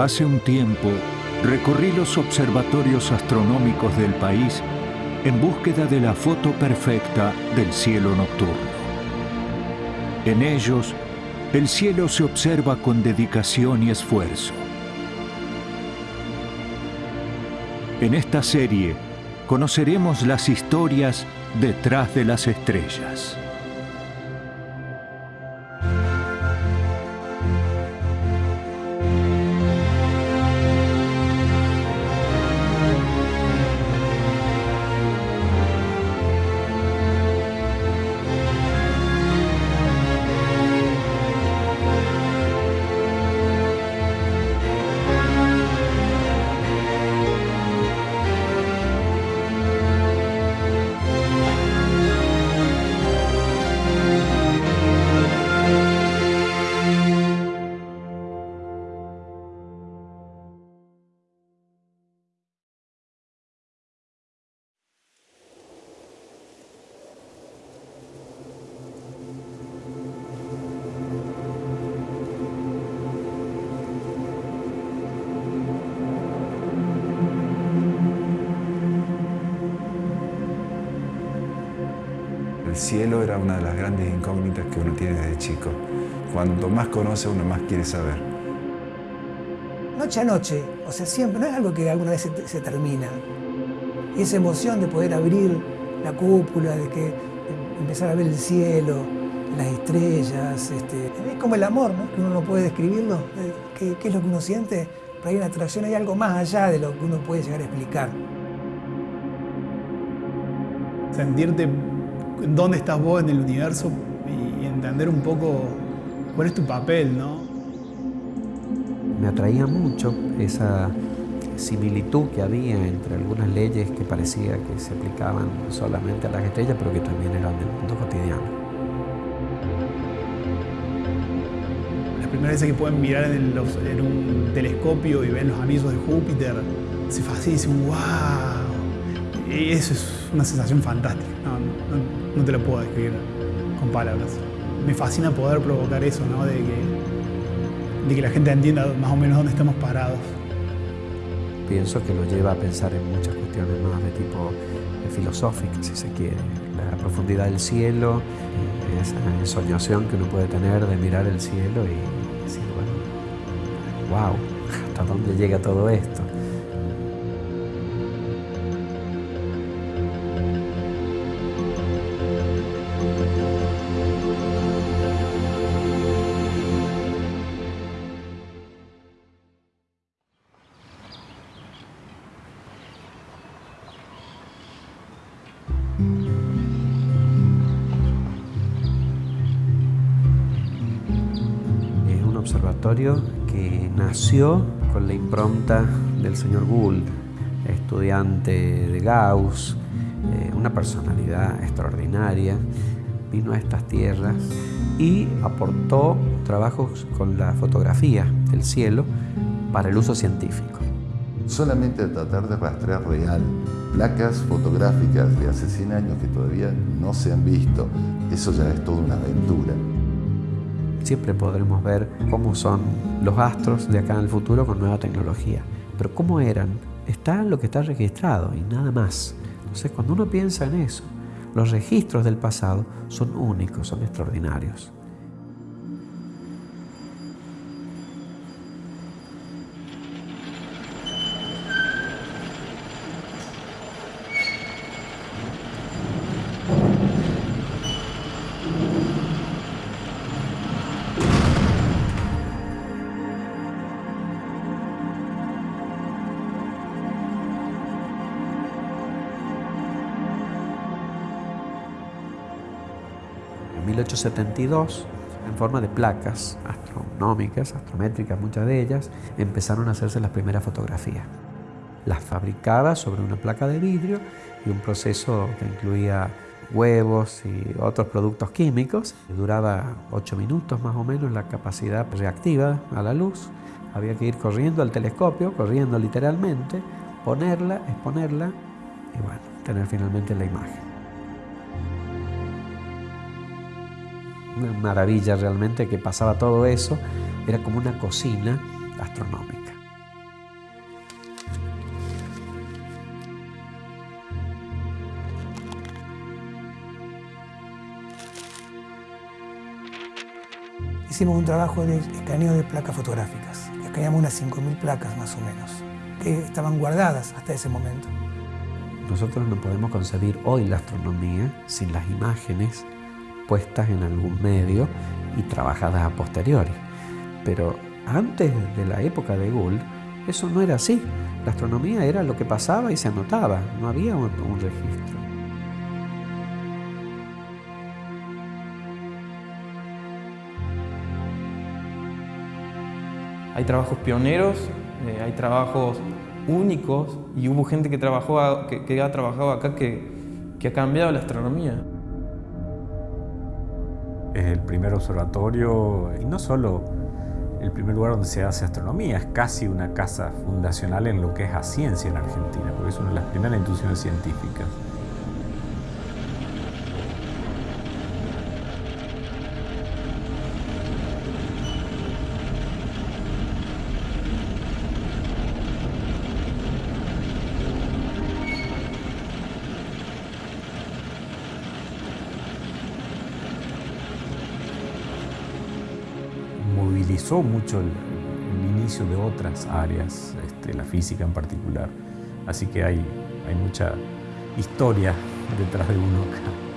Hace un tiempo recorrí los observatorios astronómicos del país en búsqueda de la foto perfecta del cielo nocturno. En ellos, el cielo se observa con dedicación y esfuerzo. En esta serie conoceremos las historias detrás de las estrellas. El cielo era una de las grandes incógnitas que uno tiene desde chico. Cuanto más conoce, uno más quiere saber. Noche a noche, o sea, siempre, no es algo que alguna vez se, se termina. Y esa emoción de poder abrir la cúpula, de que de empezar a ver el cielo, las estrellas, este, es como el amor, ¿no? que uno no puede describirlo, eh, ¿Qué, qué es lo que uno siente, pero hay una atracción, hay algo más allá de lo que uno puede llegar a explicar. Sentirte dónde estás vos en el universo y entender un poco cuál es tu papel, ¿no? Me atraía mucho esa similitud que había entre algunas leyes que parecía que se aplicaban solamente a las estrellas, pero que también eran del mundo cotidiano. Las primeras veces que pueden mirar en, el- los- en un telescopio y ven los anillos de Júpiter, se fascina y dicen, wow. Eso es una sensación fantástica. No, no- no te lo puedo describir con palabras. Me fascina poder provocar eso, ¿no? De que, de que la gente entienda más o menos dónde estamos parados. Pienso que lo lleva a pensar en muchas cuestiones más de tipo eh, filosóficas, si se quiere. La profundidad del cielo, eh, esa ensoñación que uno puede tener de mirar el cielo y decir, bueno, wow, ¿hasta dónde llega todo esto? Que nació con la impronta del señor Gould, estudiante de Gauss, eh, una personalidad extraordinaria, vino a estas tierras y aportó trabajos con la fotografía del cielo para el uso científico. solamente tratar de rastrear real placas fotográficas de hace 100 años que todavía no se han visto, eso ya es toda una aventura. Siempre podremos ver cómo son los astros de acá en el futuro con nueva tecnología. Pero cómo eran, está lo que está registrado y nada más. Entonces cuando uno piensa en eso, los registros del pasado son únicos, son extraordinarios. 1872, en forma de placas astronómicas, astrométricas, muchas de ellas, empezaron a hacerse las primeras fotografías. Las fabricaba sobre una placa de vidrio y un proceso que incluía huevos y otros productos químicos. Duraba 8 minutos más o menos la capacidad reactiva a la luz. Había que ir corriendo al telescopio, corriendo literalmente, ponerla, exponerla y bueno, tener finalmente la imagen. una maravilla realmente que pasaba todo eso, era como una cocina astronómica. hicimos un trabajo de escaneo de placas fotográficas. Escaneamos unas 5.000 placas más o menos, que estaban guardadas hasta ese momento. Nosotros no podemos concebir hoy la astronomía sin las imágenes puestas en algún medio y trabajadas a posteriori. Pero antes de la época de Gould, eso no era así. La astronomía era lo que pasaba y se anotaba, no había un, registro. Hay trabajos pioneros, eh, hay trabajos únicos y hubo gente que, trabajó, que ha trabajado acá que, que ha cambiado la astronomía. Es el primer observatorio y no solo el primer lugar donde se hace astronomía, es casi una casa fundacional en lo que es a ciencia en Argentina, porque es una de las primeras instituciones científicas. Mucho el, el, inicio de otras áreas, este, la física en particular. Así que hay, hay mucha historia detrás de uno acá.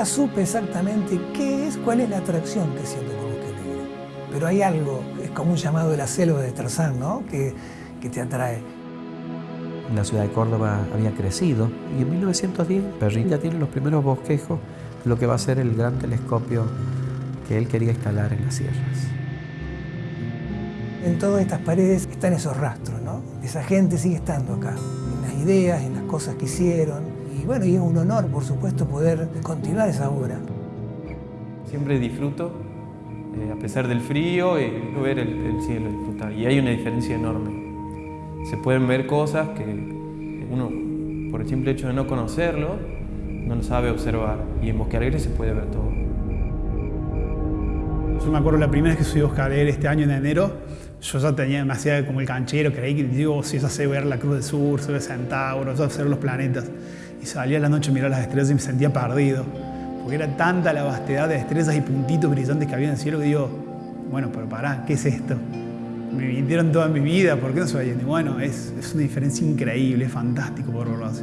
Nunca supe exactamente qué es, cuál es la atracción que siento por Bosque Alegre. Pero hay algo, es como un llamado de la selva de Tarzán, ¿no? Que, que te atrae. La ciudad de Córdoba había crecido y en 1910 Perrin ya tiene los primeros bosquejos de lo que va a ser el gran telescopio que él quería instalar en las sierras. En todas estas paredes están esos rastros, ¿no? Esa gente sigue estando acá, en las ideas, en las cosas que hicieron, y bueno, y es un honor, por supuesto, poder continuar esa obra. Siempre disfruto, eh, a pesar del frío, eh, ver el, el, cielo, disfrutar. Y hay una diferencia enorme. Se pueden ver cosas que uno, por el simple hecho de no conocerlo, no lo sabe observar. Y en Bosque Alegre se puede ver todo. Yo me acuerdo la primera vez que subí a Bosque Alegre este año en enero, yo ya tenía demasiado como el canchero, creí que digo, si yo sé ver la Cruz del Sur, sé ver Centauro, sé ver los planetas y salía a la noche a mirar las estrellas y me sentía perdido. Porque era tanta la vastedad de estrellas y puntitos brillantes que había en el cielo que digo, bueno, pero pará, ¿qué es esto? Me mintieron toda mi vida, ¿por qué no se vayan? Y bueno, es, es una diferencia increíble, es fantástico por verlo así.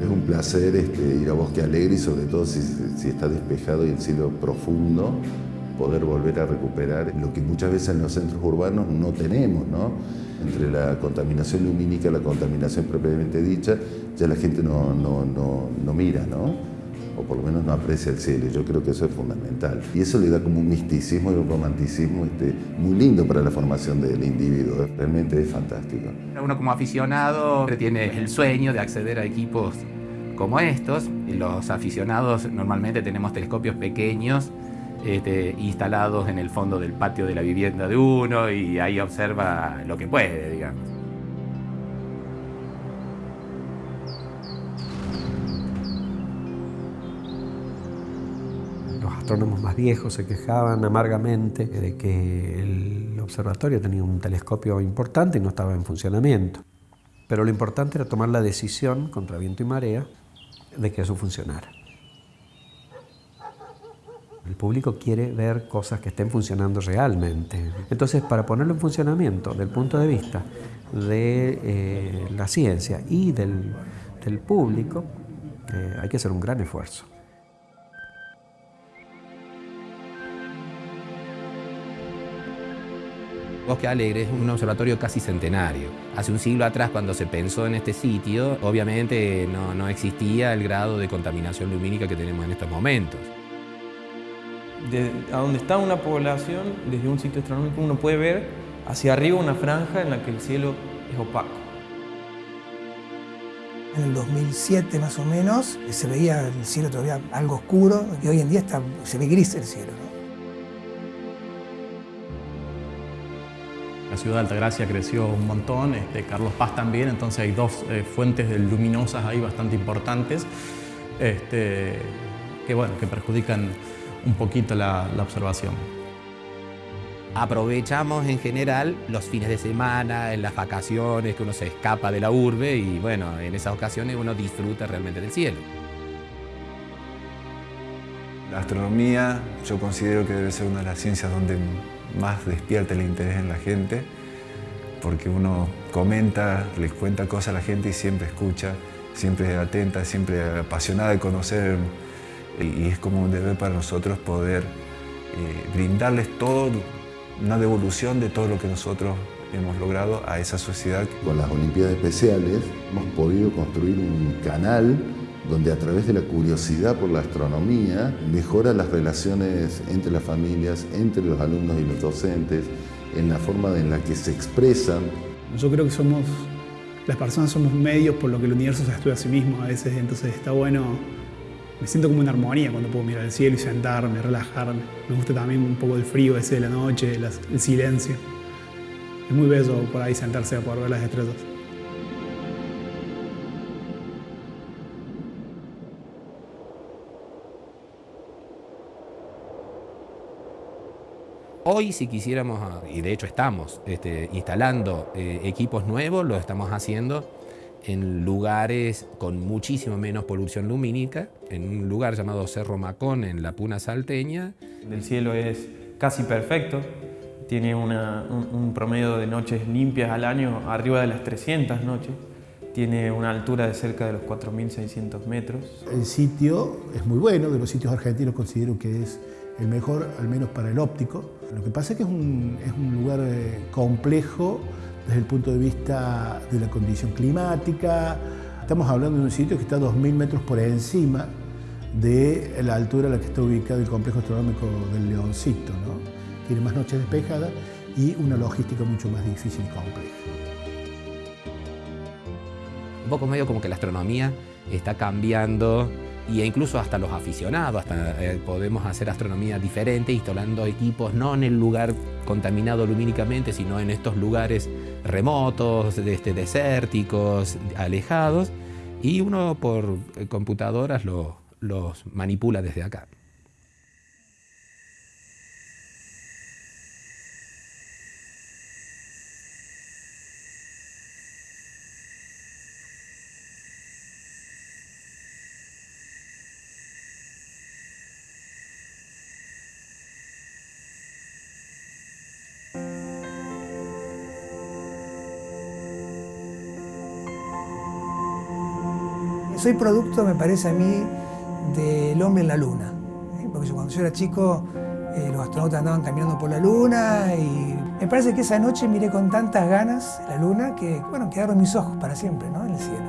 Es un placer este, ir a Bosque Alegre y sobre todo si, si está despejado y el cielo profundo, poder volver a recuperar lo que muchas veces en los centros urbanos no tenemos, ¿no? Entre la contaminación lumínica y la contaminación propiamente dicha, ya la gente no, no, no, no mira, ¿no? o por lo menos no aprecia el cielo. Yo creo que eso es fundamental. Y eso le da como un misticismo y un romanticismo este, muy lindo para la formación del individuo. Realmente es fantástico. Uno como aficionado tiene el sueño de acceder a equipos como estos. Los aficionados normalmente tenemos telescopios pequeños este, instalados en el fondo del patio de la vivienda de uno y ahí observa lo que puede, digamos. Los astrónomos más viejos se quejaban amargamente de que el observatorio tenía un telescopio importante y no estaba en funcionamiento. Pero lo importante era tomar la decisión contra viento y marea de que eso funcionara. El público quiere ver cosas que estén funcionando realmente. Entonces, para ponerlo en funcionamiento del punto de vista de eh, la ciencia y del, público, eh, hay que hacer un gran esfuerzo. Bosque Alegre es un observatorio casi centenario. Hace un siglo atrás, cuando se pensó en este sitio, obviamente no existía el grado de contaminación lumínica que tenemos en estos momentos. De, a donde está una población, desde un sitio astronómico, uno puede ver hacia arriba una franja en la que el cielo es opaco. En el 2007 más o menos se veía el cielo todavía algo oscuro y hoy en día está, se ve gris el cielo. ¿no? La ciudad de Altagracia creció un montón, este, Carlos Paz también, entonces hay dos eh, fuentes luminosas ahí bastante importantes este, que, bueno, que perjudican un poquito la, la observación. Aprovechamos en general los fines de semana, en las vacaciones, que uno se escapa de la urbe y bueno, en esas ocasiones uno disfruta realmente del cielo. La astronomía yo considero que debe ser una de las ciencias donde más despierta el interés en la gente, porque uno comenta, le cuenta cosas a la gente y siempre escucha, siempre es atenta, siempre apasionada de conocer y es como un deber para nosotros poder eh, brindarles todo, una devolución de todo lo que nosotros hemos logrado a esa sociedad. Con las Olimpiadas Especiales hemos podido construir un canal donde a través de la curiosidad por la astronomía mejora las relaciones entre las familias, entre los alumnos y los docentes, en la forma en la que se expresan. Yo creo que somos, las personas somos medios por lo que el universo se estudia a sí mismo a veces, entonces está bueno, me siento como en armonía cuando puedo mirar el cielo y sentarme, relajarme. Me gusta también un poco el frío ese de la noche, el silencio. Es muy bello por ahí sentarse a poder ver las estrellas. Hoy si quisiéramos, y de hecho estamos este, instalando eh, equipos nuevos, lo estamos haciendo en lugares con muchísimo menos polución lumínica, en un lugar llamado Cerro Macón, en la Puna Salteña. El cielo es casi perfecto, tiene un, un, promedio de noches limpias al año arriba de las 300 noches, tiene una altura de cerca de los 4.600 metros. El sitio es muy bueno, de los sitios argentinos considero que es el mejor, al menos para el óptico. Lo que pasa es que es un, es un lugar eh, complejo desde el punto de vista de la condición climática. Estamos hablando de un sitio que está a 2.000 metros por encima de la altura a la que está ubicado el complejo astronómico del Leoncito. ¿no? Tiene más noches despejadas y una logística mucho más difícil y compleja. Un poco medio como que la astronomía está cambiando y incluso hasta los aficionados, hasta eh, podemos hacer astronomía diferente instalando equipos no en el lugar contaminado lumínicamente, sino en estos lugares remotos, este, desérticos, alejados, y uno por eh, computadoras los manipula desde acá. Soy producto, me parece a mí, del hombre en la luna. ¿eh? Porque cuando yo era chico, eh, los astronautas andaban caminando por la luna y me parece que esa noche miré con tantas ganas la luna que, bueno, quedaron mis ojos para siempre, ¿no? En el cielo.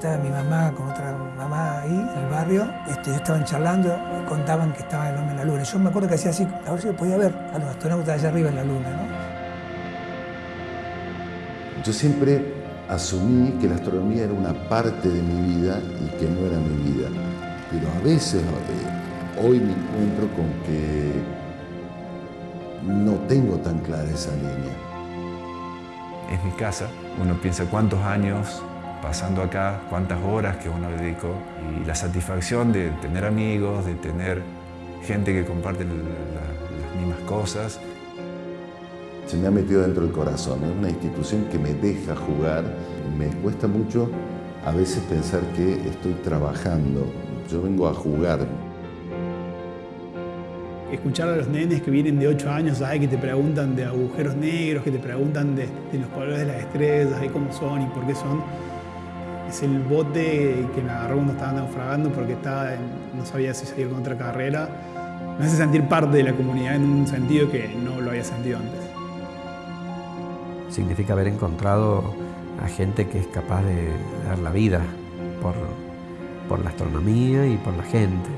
Estaba mi mamá con otra mamá ahí en el barrio, este, estaban charlando, contaban que estaba el hombre en la luna. Yo me acuerdo que hacía así, a ver si podía ver a los astronautas allá arriba en la luna. ¿no? Yo siempre asumí que la astronomía era una parte de mi vida y que no era mi vida. Pero a veces, eh, hoy me encuentro con que no tengo tan clara esa línea. Es mi casa. Uno piensa cuántos años pasando acá, cuántas horas que uno dedicó y la satisfacción de tener amigos, de tener gente que comparte las mismas cosas. Se me ha metido dentro del corazón, es una institución que me deja jugar. Me cuesta mucho a veces pensar que estoy trabajando, yo vengo a jugar. Escuchar a los nenes que vienen de 8 años, ¿sabes? que te preguntan de agujeros negros, que te preguntan de, de los colores de las estrellas, cómo son y por qué son es el bote que me agarró cuando estaba naufragando porque estaba no sabía si seguir con otra carrera. Me hace sentir parte de la comunidad en un sentido que no lo había sentido antes. Significa haber encontrado a gente que es capaz de dar la vida por, por la astronomía y por la gente.